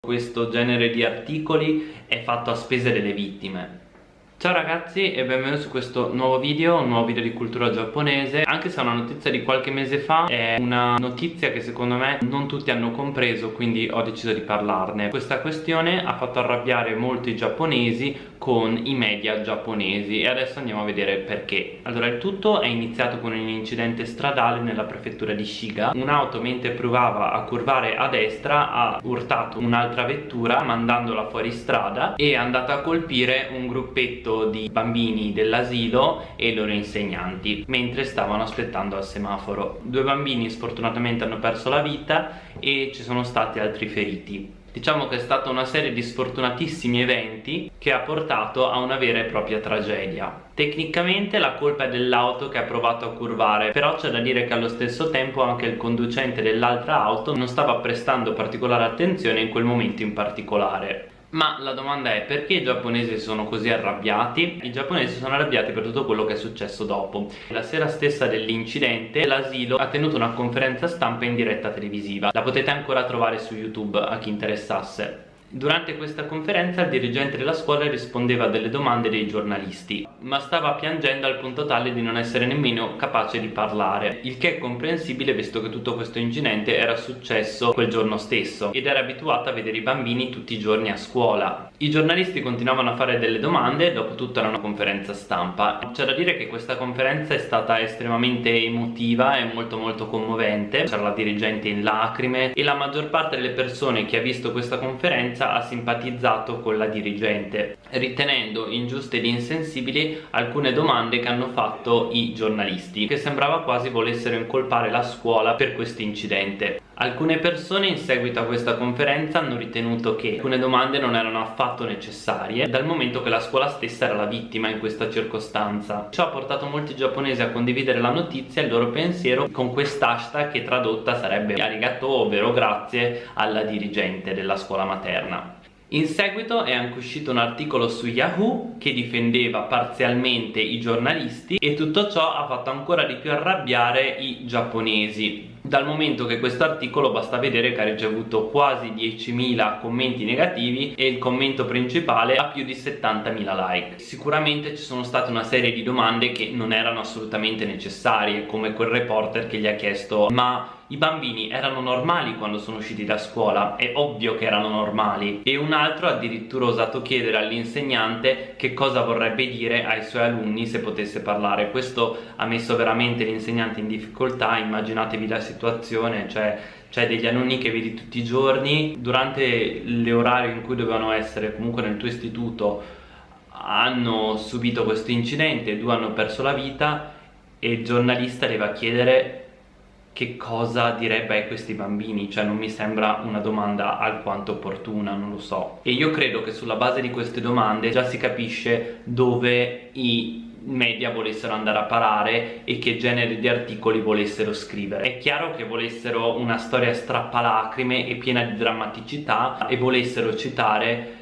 questo genere di articoli è fatto a spese delle vittime Ciao ragazzi e benvenuti su questo nuovo video, un nuovo video di cultura giapponese. Anche se è una notizia di qualche mese fa È una notizia che secondo me non tutti hanno compreso Quindi ho deciso di parlarne. Questa questione ha fatto arrabbiare molti giapponesi con i media giapponesi E adesso andiamo a vedere perché. Allora il tutto è iniziato con un incidente stradale nella prefettura di Shiga. Un'auto mentre provava a curvare a destra ha urtato un'altra vettura Mandandola fuori strada E è andata a colpire un gruppetto di bambini dell'asilo e i loro insegnanti mentre stavano aspettando al semaforo due bambini sfortunatamente hanno perso la vita e ci sono stati altri feriti Diciamo che è stata una serie di sfortunatissimi eventi che ha portato a una vera e propria tragedia. Tecnicamente la colpa è dell'auto che ha provato a curvare, però c'è da dire che allo stesso tempo anche il conducente dell'altra auto non stava prestando particolare attenzione in quel momento in particolare. Ma la domanda è perché i giapponesi sono così arrabbiati? I giapponesi sono arrabbiati per tutto quello che è successo dopo. La sera stessa dell'incidente l'asilo ha tenuto una conferenza stampa in diretta televisiva. La potete ancora trovare su YouTube a chi interessasse. Durante questa conferenza il dirigente della scuola rispondeva a delle domande dei giornalisti, ma stava piangendo al punto tale di non essere nemmeno capace di parlare, il che è comprensibile visto che tutto questo incidente era successo quel giorno stesso ed era abituato a vedere i bambini tutti i giorni a scuola. I giornalisti continuavano a fare delle domande dopo tutta una conferenza stampa. C'è da dire che questa conferenza è stata estremamente emotiva e molto molto commovente, c'era la dirigente in lacrime e la maggior parte delle persone che ha visto questa conferenza ha simpatizzato con la dirigente ritenendo ingiuste ed insensibili alcune domande che hanno fatto i giornalisti che sembrava quasi volessero incolpare la scuola per questo incidente Alcune persone in seguito a questa conferenza hanno ritenuto che alcune domande non erano affatto necessarie dal momento che la scuola stessa era la vittima in questa circostanza. Ciò ha portato molti giapponesi a condividere la notizia e il loro pensiero con quest'hashtag che tradotta sarebbe arigato ovvero grazie alla dirigente della scuola materna. In seguito è anche uscito un articolo su Yahoo che difendeva parzialmente i giornalisti e tutto ciò ha fatto ancora di più arrabbiare i giapponesi dal momento che questo articolo basta vedere che ha ricevuto quasi 10.000 commenti negativi e il commento principale ha più di 70.000 like. Sicuramente ci sono state una serie di domande che non erano assolutamente necessarie come quel reporter che gli ha chiesto ma i bambini erano normali quando sono usciti da scuola? È ovvio che erano normali e un altro ha addirittura osato chiedere all'insegnante che cosa vorrebbe dire ai suoi alunni se potesse parlare questo ha messo veramente l'insegnante in difficoltà immaginatevi la situazione cioè c'è degli alunni che vedi tutti i giorni durante le orarie in cui dovevano essere comunque nel tuo istituto hanno subito questo incidente due hanno perso la vita e il giornalista deve chiedere che cosa direbbe a questi bambini? Cioè non mi sembra una domanda alquanto opportuna non lo so. E io credo che sulla base di queste domande già si capisce dove i media volessero andare a parare e che genere di articoli volessero scrivere. È chiaro che volessero una storia strappalacrime e piena di drammaticità e volessero citare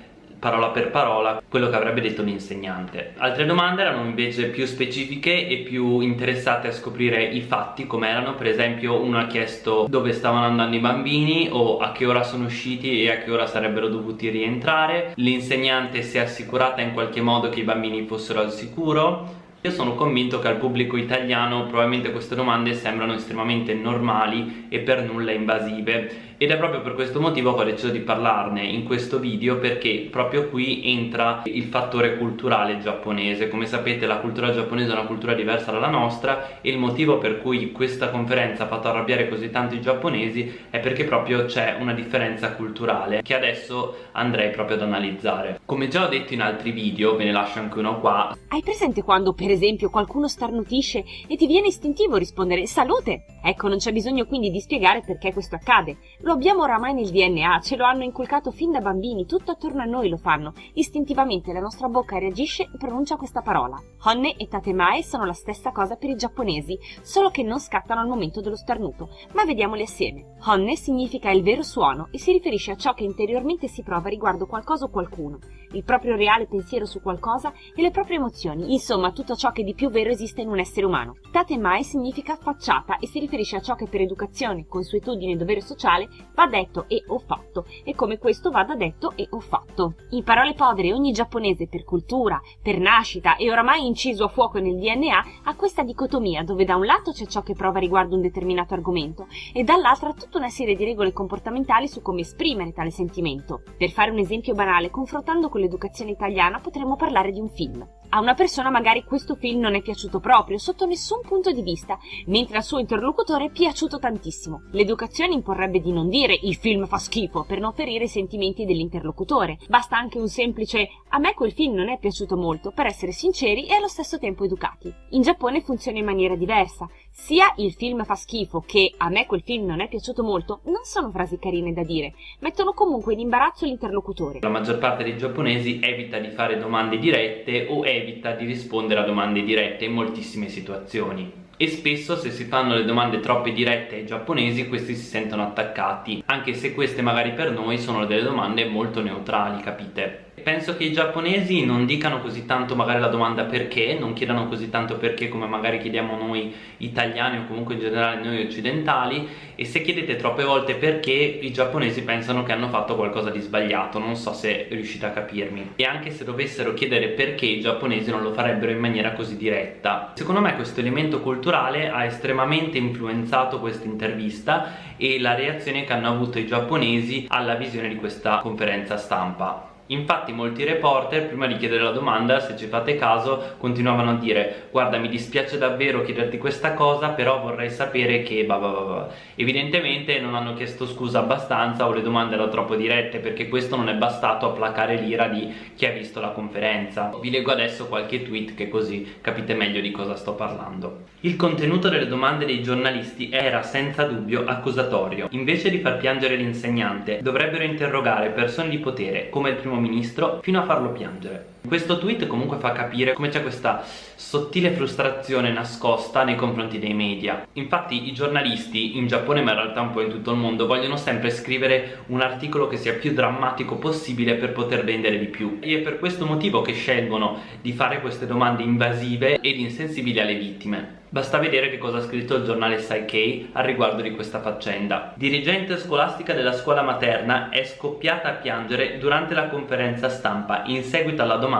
parola per parola quello che avrebbe detto l'insegnante. Altre domande erano invece più specifiche e più interessate a scoprire i fatti come erano per esempio uno ha chiesto dove stavano andando i bambini o a che ora sono usciti e a che ora sarebbero dovuti rientrare. L'insegnante si è assicurata in qualche modo che i bambini fossero al sicuro. Io sono convinto che al pubblico italiano probabilmente queste domande sembrano estremamente normali e per nulla invasive ed è proprio per questo motivo che ho deciso di parlarne in questo video perché proprio qui entra il fattore culturale giapponese. Come sapete la cultura giapponese è una cultura diversa dalla nostra e il motivo per cui questa conferenza ha fatto arrabbiare così tanti giapponesi è perché proprio c'è una differenza culturale che adesso andrei proprio ad analizzare. Come già ho detto in altri video ve ne lascio anche uno qua. Hai presente quando per esempio qualcuno starnutisce e ti viene istintivo rispondere salute! Ecco non c'è bisogno quindi di spiegare perché questo accade lo abbiamo oramai nel DNA, ce lo hanno inculcato fin da bambini, tutto attorno a noi lo fanno. Istintivamente la nostra bocca reagisce e pronuncia questa parola. Honne e tatemae sono la stessa cosa per i giapponesi, solo che non scattano al momento dello starnuto. Ma vediamoli assieme. Honne significa il vero suono e si riferisce a ciò che interiormente si prova riguardo qualcosa o qualcuno, il proprio reale pensiero su qualcosa e le proprie emozioni, insomma tutto ciò che di più vero esiste in un essere umano. Tatemae significa facciata e si riferisce a ciò che per educazione, consuetudine e dovere sociale va detto e ho fatto e come questo vada detto e ho fatto. In parole povere ogni giapponese per cultura, per nascita e oramai inciso a fuoco nel DNA ha questa dicotomia dove da un lato c'è ciò che prova riguardo un determinato argomento e dall'altra tutta una serie di regole comportamentali su come esprimere tale sentimento. Per fare un esempio banale, confrontando con l'educazione italiana potremmo parlare di un film. A una persona magari questo film non è piaciuto proprio, sotto nessun punto di vista, mentre al suo interlocutore è piaciuto tantissimo. L'educazione imporrebbe di non dire il film fa schifo per non ferire i sentimenti dell'interlocutore. Basta anche un semplice a me quel film non è piaciuto molto per essere sinceri e allo stesso tempo educati. In Giappone funziona in maniera diversa. Sia il film fa schifo che a me quel film non è piaciuto molto non sono frasi carine da dire, mettono comunque in imbarazzo l'interlocutore. La maggior parte dei giapponesi evita di fare domande dirette o evita di rispondere a domande dirette in moltissime situazioni. E spesso se si fanno le domande troppo dirette ai giapponesi questi si sentono attaccati anche se queste magari per noi sono delle domande molto neutrali capite penso che i giapponesi non dicano così tanto magari la domanda perché, non chiedano così tanto perché come magari chiediamo noi italiani o comunque in generale noi occidentali e se chiedete troppe volte perché i giapponesi pensano che hanno fatto qualcosa di sbagliato, non so se riuscite a capirmi. E anche se dovessero chiedere perché i giapponesi non lo farebbero in maniera così diretta. Secondo me questo elemento culturale ha estremamente influenzato questa intervista e la reazione che hanno avuto i giapponesi alla visione di questa conferenza stampa. Infatti molti reporter prima di chiedere la domanda, se ci fate caso, continuavano a dire guarda mi dispiace davvero chiederti questa cosa però vorrei sapere che bah bah bah Evidentemente non hanno chiesto scusa abbastanza o le domande erano troppo dirette perché questo non è bastato a placare l'ira di chi ha visto la conferenza. Vi leggo adesso qualche tweet che così capite meglio di cosa sto parlando. Il contenuto delle domande dei giornalisti era senza dubbio accusatorio. Invece di far piangere l'insegnante dovrebbero interrogare persone di potere come il primo primo ministro fino a farlo piangere. Questo tweet comunque fa capire come c'è questa sottile frustrazione nascosta nei confronti dei media. Infatti i giornalisti in Giappone ma in realtà un po' in tutto il mondo vogliono sempre scrivere un articolo che sia più drammatico possibile per poter vendere di più e è per questo motivo che scelgono di fare queste domande invasive ed insensibili alle vittime. Basta vedere che cosa ha scritto il giornale Saikei al riguardo di questa faccenda. Dirigente scolastica della scuola materna è scoppiata a piangere durante la conferenza stampa in seguito alla domanda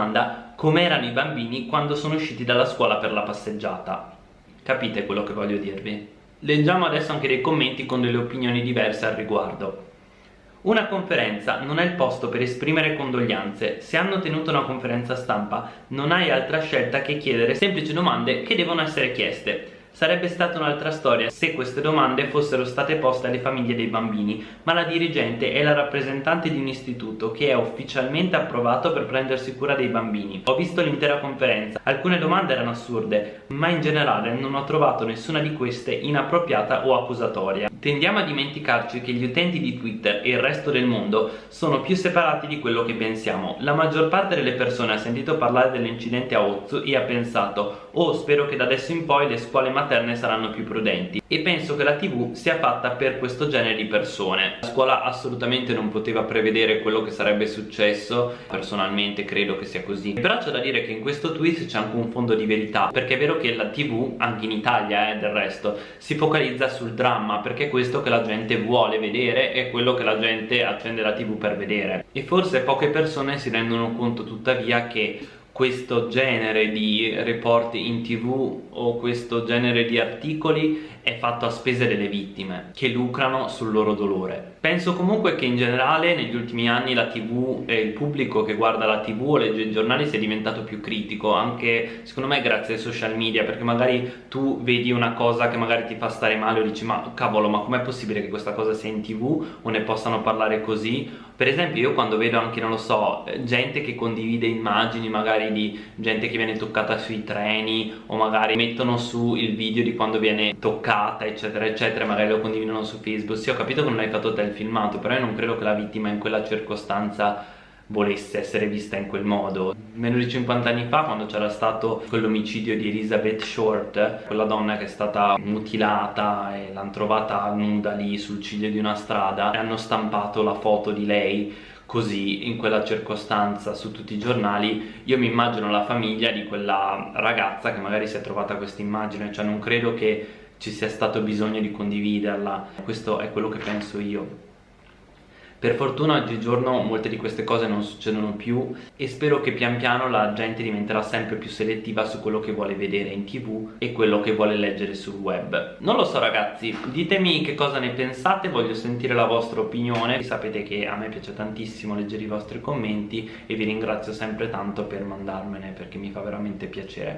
come erano i bambini quando sono usciti dalla scuola per la passeggiata. Capite quello che voglio dirvi? Leggiamo adesso anche dei commenti con delle opinioni diverse al riguardo. Una conferenza non è il posto per esprimere condoglianze. Se hanno tenuto una conferenza stampa non hai altra scelta che chiedere semplici domande che devono essere chieste. Sarebbe stata un'altra storia se queste domande fossero state poste alle famiglie dei bambini, ma la dirigente è la rappresentante di un istituto che è ufficialmente approvato per prendersi cura dei bambini. Ho visto l'intera conferenza, alcune domande erano assurde, ma in generale non ho trovato nessuna di queste inappropriata o accusatoria. Tendiamo a dimenticarci che gli utenti di Twitter e il resto del mondo sono più separati di quello che pensiamo. La maggior parte delle persone ha sentito parlare dell'incidente a Ozu e ha pensato oh spero che da adesso in poi le scuole materne saranno più prudenti. E penso che la tv sia fatta per questo genere di persone. La scuola assolutamente non poteva prevedere quello che sarebbe successo. Personalmente credo che sia così. Però c'è da dire che in questo twist c'è anche un fondo di verità perché è vero che la tv anche in Italia eh, del resto si focalizza sul dramma perché è questo che la gente vuole vedere e quello che la gente accende la tv per vedere. E forse poche persone si rendono conto tuttavia che questo genere di report in tv o questo genere di articoli è fatto a spese delle vittime che lucrano sul loro dolore. Penso comunque che in generale negli ultimi anni la tv e il pubblico che guarda la tv o legge i giornali sia diventato più critico anche secondo me grazie ai social media perché magari tu vedi una cosa che magari ti fa stare male o dici ma cavolo ma com'è possibile che questa cosa sia in tv o ne possano parlare così? Per esempio io quando vedo anche non lo so gente che condivide immagini magari di gente che viene toccata sui treni o magari mettono su il video di quando viene toccata toccata eccetera eccetera magari lo condividono su facebook. Sì ho capito che non hai fatto te il filmato però io non credo che la vittima in quella circostanza volesse essere vista in quel modo. Meno di 50 anni fa quando c'era stato quell'omicidio di Elizabeth Short quella donna che è stata mutilata e l'hanno trovata nuda lì sul ciglio di una strada e hanno stampato la foto di lei così in quella circostanza su tutti i giornali. Io mi immagino la famiglia di quella ragazza che magari si è trovata questa immagine cioè non credo che ci sia stato bisogno di condividerla questo è quello che penso io per fortuna oggigiorno molte di queste cose non succedono più e spero che pian piano la gente diventerà sempre più selettiva su quello che vuole vedere in tv e quello che vuole leggere sul web. Non lo so ragazzi, ditemi che cosa ne pensate, voglio sentire la vostra opinione. Sapete che a me piace tantissimo leggere i vostri commenti e vi ringrazio sempre tanto per mandarmene perché mi fa veramente piacere.